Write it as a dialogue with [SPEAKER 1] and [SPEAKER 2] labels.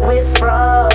[SPEAKER 1] with frogs.